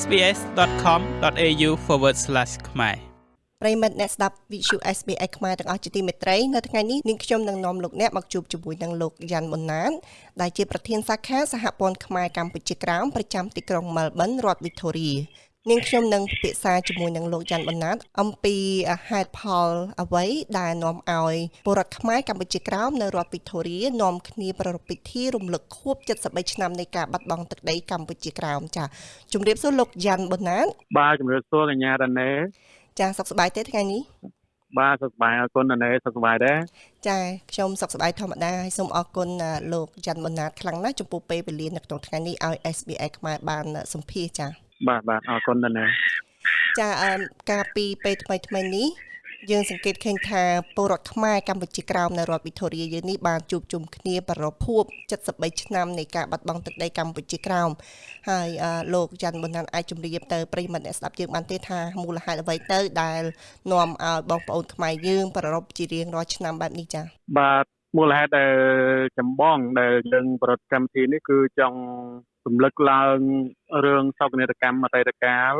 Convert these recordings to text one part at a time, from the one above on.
sbs.com.au/ ខ្មែរប្រិមិត្តអ្នកស្ដាប់ Visual SBS ខ្មែរទាំងអស់ជាទីមេត្រីនៅថ្ងៃនេះនាងខ្ញុំនឹងនាំលោកអ្នកមកជួបជាមួយនឹងលោកយ៉ាន់ប៊ុនណានដែលជាប្រធានសាខាសហព័ន្ធខ្មែរកម្ពុជាក្រោមប្រចាំទីក្រុង Melbourne រដ្ឋ Victoria នាងខ្ញុំនឹងពិភាក្សាជាមួយនឹងលោកច័ន្ទបណ្ណាត អំពីហេតុផលអ្វីដែលនាំឲ្យពលរដ្ឋខ្មែរកម្ពុជាក្រោមនៅរដ្ឋវីតូរីនាំគ្នាប្រារព្ធពិធីរំលឹកខួប73ឆ្នាំនៃការបាត់បង់ទឹកដីកម្ពុជាក្រោមចាជំរាបសួរលោកច័ន្ទបណ្ណាត បាទជំរាបសួរកញ្ញារ៉ាណេចាសុខសប្បាយទេថ្ងៃនេះបាទសុខសប្បាយអរគុណណែសុខសប្បាយដែរចាខ្ញុំសុខសប្បាយធម្មតាហើយសូមអរគុណលោកច័ន្ទបណ្ណាតខ្លាំងណាស់ចំពោះពេលវេលានៅក្នុងថ្ងៃនេះឲ្យ SBS ខ្មែរបានសម្ភាសចា បាទបាទអរគុណដែរណាចាការពីពេលថ្មីថ្មីនេះយើងសង្កេតឃើញថាពលរដ្ឋខ្មែរកម្ពុជាក្រោមនៅរដ្ឋវិទូរីយើងនេះបានជួបជុំគ្នាប្រពភព73ឆ្នាំនៃការបាត់បង់ទឹកដីកម្ពុជាក្រោមហើយលោកច័ន្ទប៊ុនណានអាចជម្រាបទៅប្រិយមិត្តអ្នកស្ដាប់យើងបានទេថាមូលហេតុអ្វីទៅដែលនាំឲ្យបងប្អូនខ្មែរយើងប្រពជារៀងរាល់ឆ្នាំបែបនេះចា៎បាទមូលហេតុដែលចម្បងដែលយើងប្រតិកម្មវិធីនេះគឺចង់ រំលឹកឡើងរឿងសោកនាដកម្មអតីតកាល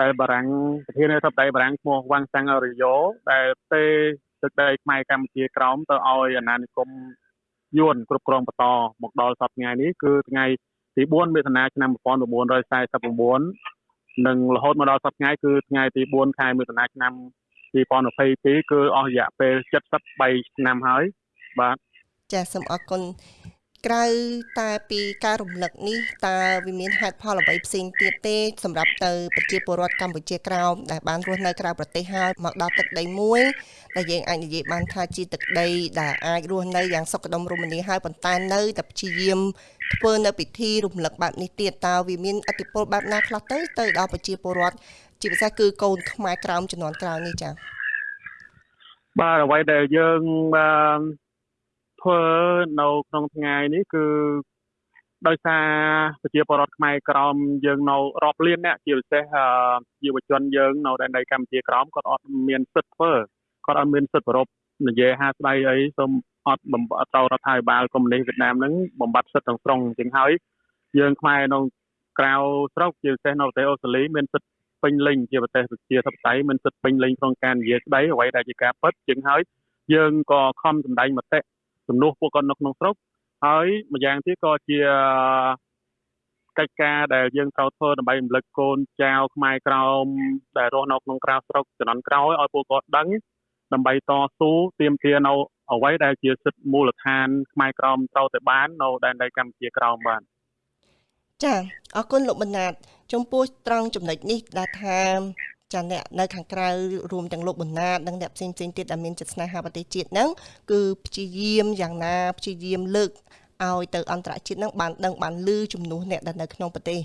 ដែលបារាំងប្រធានាធិបតីបារាំងឈ្មោះវ៉ាងសាំងអរិយោដែលទេទឹកដីខ្មែរកម្ពុជាក្រោមទៅឲ្យអាណានិគមយួនគ្រប់គ្រងបន្តមកដល់សប្តាហ៍ថ្ងៃនេះគឺថ្ងៃទី4មិថុនាឆ្នាំ1949និងរហូតមកដល់សប្តាហ៍ថ្ងៃគឺថ្ងៃទី4ខែមិថុនាឆ្នាំ2022គឺអស់រយៈពេល73ឆ្នាំហើយបាទចាសសូមអរគុណ ក្រៅតែពីការរំលឹកនេះតើវាមានហេតុផលអ្វីផ្សេងទៀតទេសម្រាប់ទៅប្រជាពលរដ្ឋកម្ពុជាក្រោមដែលបានរស់នៅក្រៅប្រទេសហើយមកដល់ទឹកដីមួយដែលយើងអាចនិយាយបានថាជាទឹកដីដែលអាចរស់នៅយ៉ាងសុខដុមរមនាហើយប៉ុន្តែនៅតែព្យាយាមធ្វើនៅពិធីរំលឹកបែបនេះទៀតតើវាមានអតិពលបែបណាខ្លះទៅទៅដល់ប្រជាពលរដ្ឋជាពិសេសគឺកូនខ្មែរក្រោមចំនួនក្រោយនេះចា៎បាទអ្វីដែលយើងបាន ធ្វើនៅក្នុងថ្ងៃនេះគឺដោយសារប្រជាពលរដ្ឋខ្មែរក្រមយើងនៅរាប់លានអ្នកជាពិសេសយុវជនយើងនៅដែនដីកម្ពុជាក្រមគាត់អត់មានសិទ្ធិធ្វើគាត់អត់មានសិទ្ធិប្រពនិយាយហាស្ដីអីសូមអត់បំបត្តិរដ្ឋាភិបាលកុម្មុយនីសវៀតណាមហ្នឹងបំបត្តិសិទ្ធិទាំងស្រុងជាងហើយយើងខ្មែរនៅក្រៅស្រុកជាពិសេសនៅប្រទេសអូស្ត្រាលីមានសិទ្ធិពេញលេញជាប្រទេសប្រជាធិបតេយ្យមានសិទ្ធិពេញលេញក្នុងការនិយាយស្ដីអ្វីដែលជាការពិតជាងហើយយើងក៏ខំសម្ដែងមតិ ជំនួសពួកគាត់នៅក្នុងស្រុកហើយម្យ៉ាងទៀតក៏ជាកិច្ចការដែលយើងត្រូវធ្វើដើម្បីរំលឹកកូនចៅខ្មែរក្រោមដែលរស់នៅក្នុងក្រៅស្រុកចំនួនក្រោយឲ្យពួកគាត់ដឹងដើម្បីតស៊ូទាមទារនៅអ្វីដែលជាសិទ្ធិមូលដ្ឋានខ្មែរក្រមត្រូវតែបាននៅដែនដីកម្ពុជាក្រោមបានចាអរគុណលោកបណ្ណាត ចំពោះត្រង់ចំណុចនេះដែលថា ចាអ្នកនៅខាងក្រៅរួមទាំងលោកបណ្ណាតនិងអ្នកផ្សេងផ្សេងទៀតដែលមានចិត្តស្នេហាប្រទេសជាតិហ្នឹងគឺព្យាយាមយ៉ាងណាព្យាយាមលើកឲ្យទៅអន្តរជាតិនឹងបានដឹងបានលឺជំនួសអ្នកដែលនៅក្នុងប្រទេស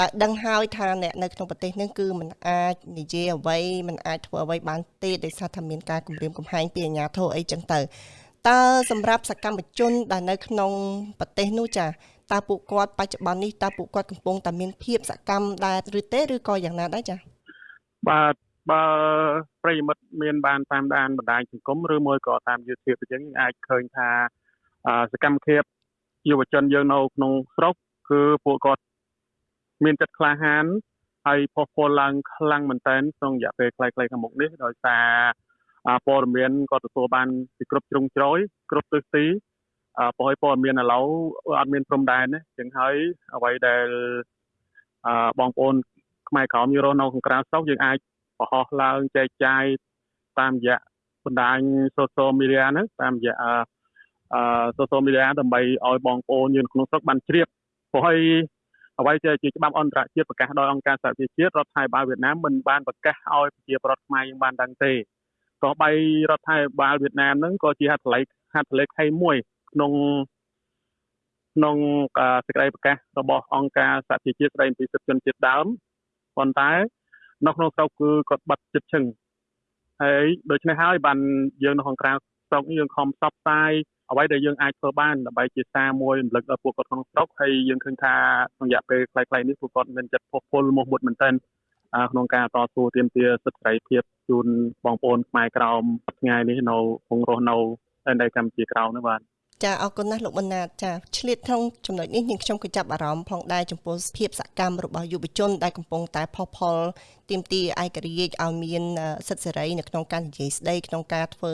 ដែលដឹងហើយថាអ្នកនៅក្នុងប្រទេសនឹងគឺมันអាចនិយាយអ្វីมันអាចធ្វើអ្វីបានទេដោយសារថាមានការគម្រាមកំហែងពីអាជ្ញាធរអីចឹងទៅតើសម្រាប់សកម្មជនដែលនៅក្នុងប្រទេសនោះចាតើពួកគាត់បច្ចុប្បន្ននេះតើពួកគាត់កំពុងតែមានភាពសកម្មដែរឬទេឬក៏យ៉ាងណាដែរចា បាទបើប្រិយមិត្តមានបានតាមដានបណ្ដាញសង្គមឬមួយក៏តាម YouTube អញ្ចឹងអាចឃើញថាសកម្មភាពយុវជនយើងនៅក្នុងស្រុកគឺពួកគាត់មានចិត្តក្លាហានហើយផុសពលឡើងខ្លាំងមែនទែនក្នុងរយៈពេលខ្លីៗខាងមុខនេះដោយសារព័ត៌មានក៏ទទួលបានពីគ្រប់ជ្រុងជ្រោយគ្រប់ទិសទីព្រោះឲ្យព័ត៌មានឥឡូវអត់មានព្រំដែនទេចឹងហើយអ្វីដែលបងប្អូន ខ្មែរក្រមយករស់នៅក្នុងក្រៅស្រុកយើងអាចបង្ហោះឡើងចែកចាយតាមរយៈបណ្ដាញ social media ហ្នឹងតាមរយៈអឺ social media ដើម្បីឲ្យបងប្អូនយើងក្នុងស្រុកបានជ្រាបព្រោះហើយអ្វីជាច្បាប់អន្តរជាតិប្រកាសដោយអង្គការសហប្រជាជាតិរដ្ឋាភិបាលវៀតណាមមិនបានប្រកាសឲ្យប្រជាប្រដ្ឋខ្មែរយើងបានដឹងទេក៏បីរដ្ឋាភិបាលវៀតណាមហ្នឹងក៏ជាហត្ថលេខហត្ថលេខី1ក្នុងក្នុងសេចក្តីប្រកាសរបស់អង្គការសហប្រជាជាតិស្តីពីសិទ្ធិជនជាតិដើម ប៉ុន្តែនៅក្នុងស្រុកគឺគាត់បាត់ចិត្តឈឹងហើយដូច្នេះហើយបានយើងនៅក្នុងក្រៅស្រុកនេះយើងខំផ្សព្វផ្សាយអ្វីដែលយើងអាចធ្វើបានដើម្បីជាសារមួយរំលឹកដល់ពួកគាត់ក្នុងស្រុកហើយយើងឃើញថាក្នុងរយៈពេលខ្លីៗនេះពួកគាត់មានចិត្តផុសផុលមុខមុតមែនទែនក្នុងការតស៊ូទាមទារសិទ្ធិសេរីភាពជូនបងប្អូនខ្មែរក្រោមថ្ងៃនេះនៅក្នុងរស់នៅនៅកម្ពុជាក្រោមនេះបាទ ចាអរគុណណាស់លោកបណ្ណាតចាឆ្លៀតក្នុងចំណុចនេះនាងខ្ញុំក៏ចាប់អារម្មណ៍ផងដែរចំពោះភាពសកម្មរបស់យុវជនដែលកំពុងតែផុសផុលទាមទារឯករាជ្យឲ្យមានសិទ្ធិសេរីនៅក្នុងការនិយាយស្ដីក្នុងការធ្វើ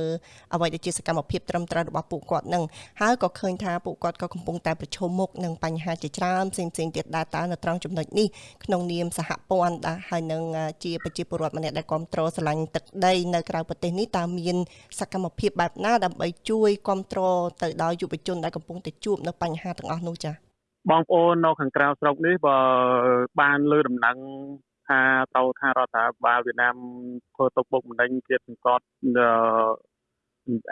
អ្វីដែលជាសកម្មភាពត្រឹមត្រូវរបស់ពួកគាត់នឹងហើយក៏ឃើញថាពួកគាត់ក៏កំពុងតែប្រឈមមុខនឹងបញ្ហាជាច្រើនផ្សេងផ្សេងទៀតដែរតើនៅត្រង់ចំណុចនេះក្នុងនាមសហព័ន្ធដែរហើយនឹងជាប្រជាពលរដ្ឋម្នាក់ដែលគ្រប់គ្រងស្រឡាញ់ទឹកដីនៅក្រៅប្រទេសនេះតើមានសកម្មភាពបែបណាដើម្បីជួយគ្រប់គ្រងទៅដល់យុវជនដែលកំពុងតែជួបនៅបញ្ហាទាំងអស់នោះចា៎បងប្អូននៅខាងក្រៅស្រុកនេះបើបានលើដំណឹងថាទៅថារដ្ឋាភិបាលវៀតណាមធ្វើទុកបុកម្នេញទៀតសង្កត់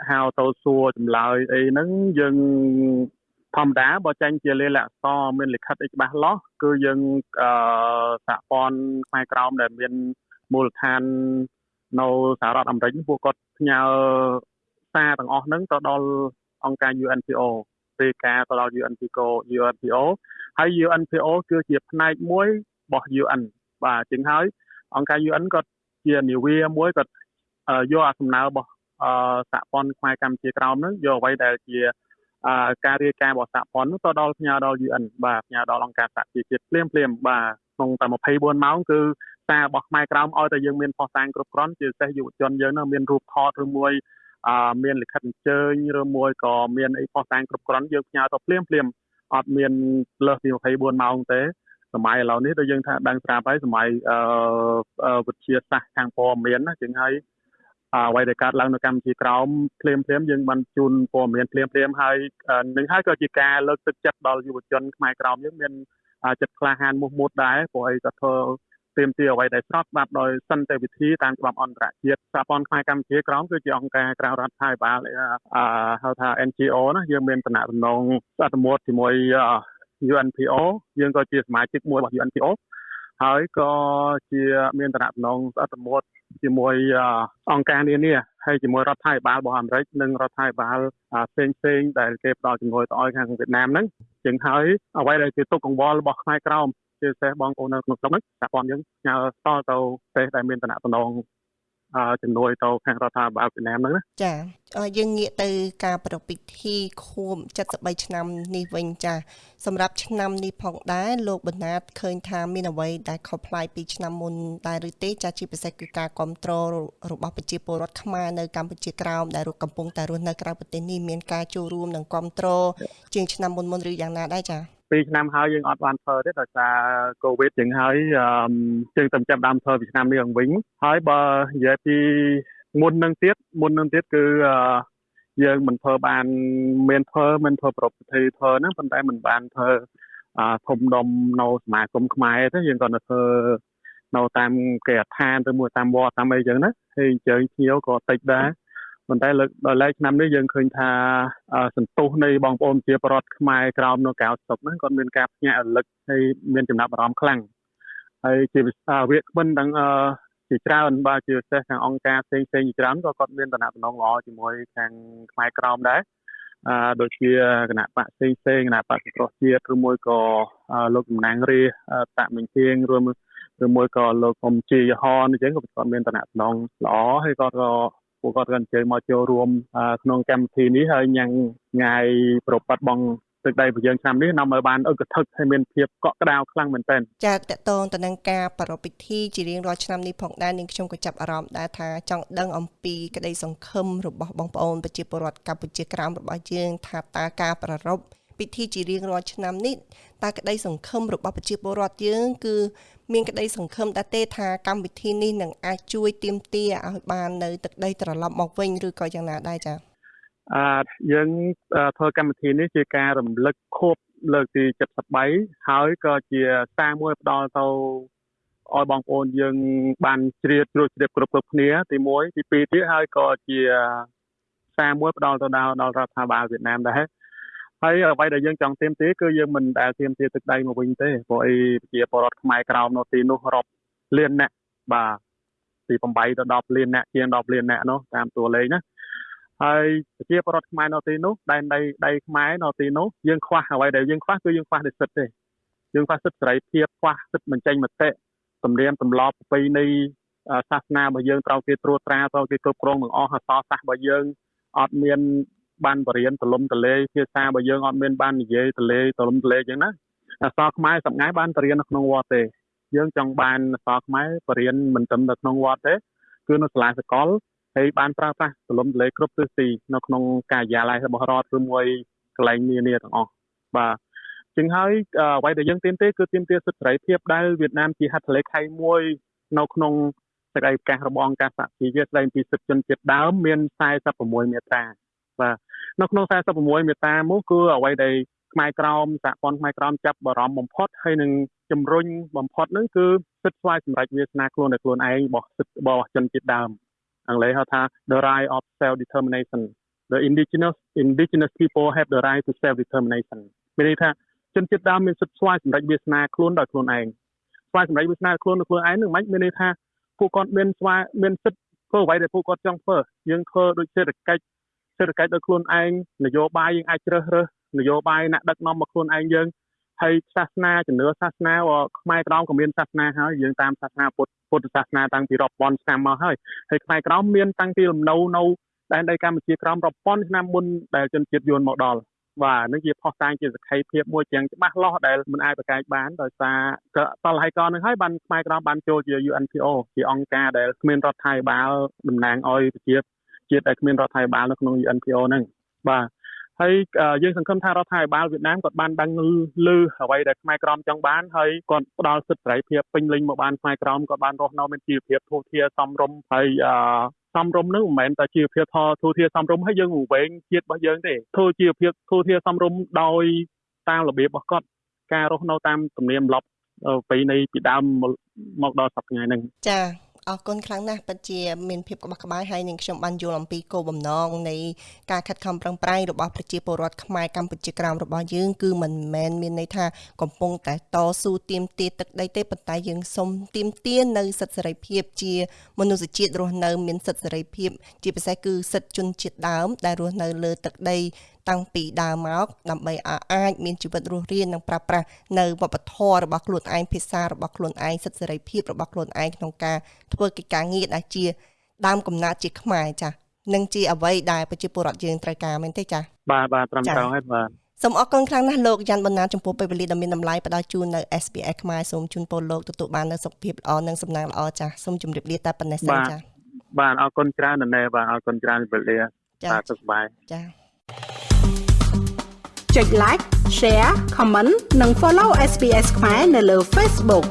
ហៅទៅសួរចម្លើយអីហ្នឹងយើងធម្មតាបើចាញ់ជាលេខអក្សរមានលិខិតអីច្បាស់លាស់គឺយើងអឺសហព័ន្ធផ្នែកក្រោមដែលមានមូលដ្ឋាននៅសហរដ្ឋអាមេរិកពួកគាត់ផ្ញើសារទាំងអស់ហ្នឹងទៅដល់ អង្គការ UNPO ពេលការទៅដល់ UNPO UNPO ហើយ UNPO គឺជាផ្នែកមួយរបស់ UN បាទជាងហើយអង្គការ UN ក៏ជានាវាមួយក៏យកអាសំណើរបស់សហព័ន្ធខ្មែរកម្ពុជាក្រោមហ្នឹងយកអ្វីដែលជាការរាយការណ៍របស់សហព័ន្ធទៅដល់ផ្ញើដល់ UN បាទផ្ញើដល់អង្គការសហជីវជាតិភ្លាមភ្លាមបាទក្នុងតែ24ម៉ោងគឺសាររបស់ខ្មែរក្រោមឲ្យតែយើងមានផុសតាងគ្រប់គ្រាន់ជាពិសេសយុវជនយើងនឹងមានរូបថតឬមួយអឺ មានលិខិតអញ្ជើញឬមួយក៏មានអីផុសតាងគ្រប់គ្រាន់យើងផ្ញើទៅភ្លាមភ្លាមអត់មានលើសពី24ម៉ោងទេសម័យឥឡូវនេះដូចយើងថាដឹងស្រាប់ហើយសម័យអឺវិទ្យាសាស្ត្រខាងព័ត៌មានណាជាងហើយអ្វីដែលកើតឡើងនៅកម្ពុជាក្រោមភ្លាមភ្លាមយើងបានជូនព័ត៌មានភ្លាមភ្លាមហើយនឹងហើយក៏ជាការលើកទឹកចិត្តដល់យុវជនខ្មែរក្រោមយើងមានចិត្តក្លាហានមោះមុតដែរព្រោះអីក៏ធ្វើ ទៀមទាអ្វីដែលស្របច្បាប់ដោយសន្តិវិធីតាមច្បាប់អន្តរជាតិសហព័ន្ធខ្មែរកម្ពុជាក្រោមគឺជាអង្គការក្រៅរដ្ឋាភិបាលហៅថា NGO ណាយើងមានតំណែងអត្តមោទជាមួយ UNPO យើងក៏ជាសមាជិកមួយរបស់ UNPO ហើយក៏ជាមានតំណែងស្អិតមត់ជាមួយអង្គការនានាហើយជាមួយរដ្ឋាភិបាលរបស់អាមេរិកនិងរដ្ឋាភិបាលផ្សេងផ្សេងដែលគេផ្ដល់ជំនួយទៅឲ្យខាងវៀតណាមហ្នឹងជាងហើយអ្វីដែលជាទុកកង្វល់របស់ខ្មែរក្រោម ជាពិសេសបងប្អូននៅក្នុងស្រុកហ្នឹងសហព័ន្ធយើងផ្ញើស្ទល់ទៅប្រទេសដែលមានតំណែងជំនួយទៅខាងរដ្ឋាភិបាលវៀតណាមហ្នឹងណាចាយើងងាកទៅការប្រពៃពិធីខួប73ឆ្នាំនេះវិញចាសម្រាប់ឆ្នាំនេះផងដែរលោកបណ្ណាតឃើញថាមានអ្វីដែលខុសប្លែកពីឆ្នាំមុនដែរឬទេចាជាពិសេសគឺការគ្រប់គ្រងរបស់ប្រជាពលរដ្ឋខ្មែរនៅកម្ពុជាក្រោមដែលកំពុងតែរស់នៅក្រៅប្រទេសនេះមានការចូលរួមនិងគ្រប់គ្រងជាងឆ្នាំមុនមុនឬយ៉ាងណាដែរចា 2ឆ្នាំហើយយើងអត់បានធ្វើទេដោយសារកូវីដជាងហើយយើងទៅចាប់ដើមធ្វើពីឆ្នាំនេះវិញហើយបើនិយាយពីមុននឹងទៀតមុននឹងទៀតគឺយើងមិនធ្វើបានមានធ្វើមិនធ្វើប្រពៃធ្វើហ្នឹងប៉ុន្តែមិនបានធ្វើធំដុំនៅសមាគមខ្មែរទេយើងក៏នៅធ្វើនៅតាមគេអដ្ឋានឬមួយតាមវត្តតាមអីចឹងណាហើយអញ្ជើញភ្ញៀវក៏តិចដែរ ប៉ុន្តែលើកដល់ឡែកឆ្នាំនេះយើងឃើញថាសន្ទុះនៃបងប្អូនជាប្រដ្ឋខ្មែរក្រោមនៅកៅស្តុកហ្នឹងគាត់មានការភ្ញាក់រលឹកហើយមានចំណាប់អារម្មណ៍ខ្លាំងហើយជាវិសាវាគ្មិនទាំងជាច្រើនបាទជាពិសេសខាងអង្គការផ្សេងផ្សេងជាច្រើនក៏គាត់មានតំណែងល្អជាមួយខាងខ្មែរក្រោមដែរអឺដូចជាគណៈបកផ្សេងផ្សេងគណៈបកសង្គ្រោះជាតិឬមួយក៏លោកតំណាងរាតមិញទៀងរួមឬមួយក៏លោកអ៊ំជាយហនអញ្ចឹងក៏គាត់មានតំណែងល្អហើយគាត់ក៏ ពួកគាត់ក៏អញ្ជើញមកចូលរួមក្នុងកម្មវិធីនេះហើយញ៉ាំងថ្ងៃប្រប៉ាត់បងទឹកដីរបស់យើងឆ្នាំនេះនាំឲ្យបានអឹកធឹកហើយមានភាពកក់ក្ដៅខ្លាំងមែនទែនចាតកតងទៅនឹងការប្រារព្ធពិធីជារៀងរាល់ឆ្នាំនេះផងដែរនាងខ្ញុំក៏ចាប់អារម្មណ៍ដែរថាចង់ដឹងអំពីក្តីសង្ឃឹមរបស់បងប្អូនប្រជាពលរដ្ឋកម្ពុជាក្រោមរបស់យើងថាតើការប្រារព្ធ ពិធីជារៀងរាល់ឆ្នាំនេះតើក្តីសង្ឃឹមរបស់ប្រជាពលរដ្ឋយើងគឺ មានក្តីសង្ឃឹមដែរទេថាកម្មវិធីនេះនឹងអាចជួយទាមទារឲ្យបាននៅទឹកដីត្រឡប់មកវិញឬក៏យ៉ាងណាដែរចា៎អឺយើងធ្វើកម្មវិធីនេះជាការរំលឹកខួបលើកទី73ហើយក៏ជាសារមួយផ្ដល់ទៅឲ្យបងប្អូនយើងបានជ្រាបជ្រួសជ្រាបគ្រប់គ្រប់គ្នា ទី1ទី2ទៀតហើយក៏ជាសារមួយផ្ដល់ទៅដល់ដល់រដ្ឋាភិបាលវៀតណាមដែរ ហើយអ្វីដែលយើងចង់ទៀមទាគឺយើងមិនដែលទៀមទាទឹកដៃមកវិញទេព្រោះអីប្រជាពលរដ្ឋខ្មែរក្រោមនៅទីនោះរាប់លានអ្នកបាទពី8ទៅ10លានអ្នកជាង10លានអ្នកនោះតាមតួលេខណាហើយប្រជាពលរដ្ឋខ្មែរនៅទីនោះដែនដីដីខ្មែរនៅទីនោះយើងខ្វះអ្វីដែលយើងខ្វះគឺយើងខ្វះនិស្សិតទេយើងខ្វះសិទ្ធិសេរីភាពខ្វះសិទ្ធិបញ្ចេញមតិទំនៀមទម្លាប់ប្រពៃណីសាសនារបស់យើងត្រូវគេត្រួតត្រាត្រូវគេគ្រប់គ្រងទាំងអស់អសរសាស្ត្ររបស់យើងអត់មាន បានបរៀនទលំទលេភាសាបើយើងអត់មានបាននិយាយទលេទលំទលេអញ្ចឹងណាអក្សរខ្មែរសម្ងាយបានបរៀននៅក្នុងវត្តទេ យើងចង់បានអក្សរខ្មែរបរៀនមិនត្រឹមតែក្នុងវត្តទេ គឺនៅសាលាសកលហើយបានប្រើប្រាស់ទលំទលេគ្រប់ទិសទីនៅក្នុងការិយាល័យរបស់រដ្ឋឬមួយកន្លែងនានាទាំងអស់បាទជាងហើយអ្វីដែលយើងទាមទារគឺទាមទារសិទ្ធិសេរីភាពដែលវៀតណាមជាហត្ថលេខីមួយនៅក្នុងសេចក្តីប្រកាសរបស់អង្គការសហជីវជាតិស្តីពីសិទ្ធិជនជាតិដើមមាន46មាត្រា បាទនៅក្នុង46មាត្រានោះគឺអ្វីដែលខ្មែរក្រមសហព័ន្ធខ្មែរក្រមចាប់បារម្ភបំផុតហើយនឹងជំរុញបំផុតហ្នឹងគឺសិទ្ធិស្វ័យសម្រេចវាសនាខ្លួនដោយខ្លួនឯងរបស់សិទ្ធិរបស់ជនជាតិដើមអង់គ្លេសហៅថា the right of self determination the indigenous indigenous people have the right to self determination មានន័យថាជនជាតិដើមមានសិទ្ធិស្វ័យសម្រេចវាសនាខ្លួនដោយខ្លួនឯងស្វ័យសម្រេចវាសនាខ្លួនដោយខ្លួនឯងនឹងមិនមានន័យថាពួកគាត់មានស្វ័យមានសិទ្ធិធ្វើអ្វីដែលពួកគាត់ចង់ធ្វើយើងធ្វើដូចសេដ្ឋកិច្ច សេដ្ឋកិច្ចដោយខ្លួនឯងនយោបាយយើងអាចជ្រើសរើសនយោបាយអ្នកដឹកនាំមកខ្លួនឯងយើងហើយសាសនាជំនឿសាសនាខ្មែរក្រមក៏មានសាសនាហើយយើងតាមសាសនាពុទ្ធពុទ្ធសាសនាតាំងពីរាប់ពាន់ឆ្នាំមកហើយហើយខ្មែរក្រមមានតាំងពីលំនៅនៅដែនដីកម្ពុជាក្រមរាប់ពាន់ឆ្នាំមុនដែលជនជាតិយួនមកដល់បាទនឹងជាផុសតាងជាសក្ខីភាពមួយយ៉ាងច្បាស់លាស់ដែលមិនអាចប្រកែកបានដោយសារក៏តលហើយកនឹងហើយបានខ្មែរក្រមបានចូលជា UNPO ជាអង្គការដែលគ្មានរដ្ឋាភិបាលតំណាងឲ្យប្រជា ជាតិដែលគ្មានរដ្ឋាភិបាលនៅក្នុង UNPO ហ្នឹងបាទហើយយើងសង្ឃឹមថារដ្ឋាភិបាលវៀតណាមគាត់បានដឹងឮអ្វីដែលខ្មែរក្រមចង់បានហើយគាត់ផ្ដល់សិទ្ធិសេរីភាពពេញលេញមកបានខ្មែរក្រមគាត់បានរស់នៅមានជីវភាពធូរធារសមរម្យហើយសំរុំនឹងមិនមែនតែជីវភាពធធូរធារសំរុំហើយយើងវែងជាតិរបស់យើងទេធូរជីវភាពធូរធារសំរុំដោយតាមរបៀបរបស់គាត់ការរស់នៅតាមទំនៀមទម្លាប់ពីនៃពីដើមមកដល់សប្តាហ៍ថ្ងៃហ្នឹងចា អរគុណខ្លាំងណាស់ពិតជាមានភាពក្បោះក្បាយហើយនឹងខ្ញុំបានយល់អំពីគោលបំណងនៃការខិតខំប្រឹងប្រែងរបស់ប្រជាពលរដ្ឋខ្មែរកម្ពុជាក្រោមរបស់យើងគឺមិនមែនមានន័យថាកំពុងតែតស៊ូទាមទារទឹកដីទេប៉ុន្តែយើងសូមទាមទារនៅសិទ្ធិសេរីភាពជាមនុស្សជាតិរស់នៅមានសិទ្ធិសេរីភាព ជាពិសេសគឺសិទ្ធិជនជាតិដើមដែលរស់នៅលើទឹកដី តាំងពីដើមមកដើម្បីអាចមានជីវិតរស់រាននិងប្រើប្រាស់នៅវប្បធម៌របស់ខ្លួនឯងភាសារបស់ខ្លួនឯងសិទ្ធិសេរីភាពរបស់ខ្លួនឯងក្នុងការធ្វើកិច្ចការងារដែលជា ដើមកំណើតជាខ្មែរចាស់និងជាអ្វីដែលប្រជាពលរដ្ឋយើងត្រូវការមែនទេចា៎បាទបាទត្រឹមត្រូវហើយបាទសូមអរគុណខ្លាំងណាស់លោកយ៉ាន់បណ្ណាចំពោះពេលវេលាដ៏មានតម្លៃផ្ដល់ជូននៅ SBS ខ្មែរសូមជូនពរលោកទទួលបាននូវសុខភាពល្អនិងសំណាងល្អចាស់សូមជម្រាបលាតែប៉ុណ្ណេះសិនចា៎បាទអរគុណច្រើនណាស់បាទអរគុណច្រើនពេលវេលាបាទសុខសប្បាយចា៎ ចុច like share comment និង follow SBS ខ្មែរនៅលើ Facebook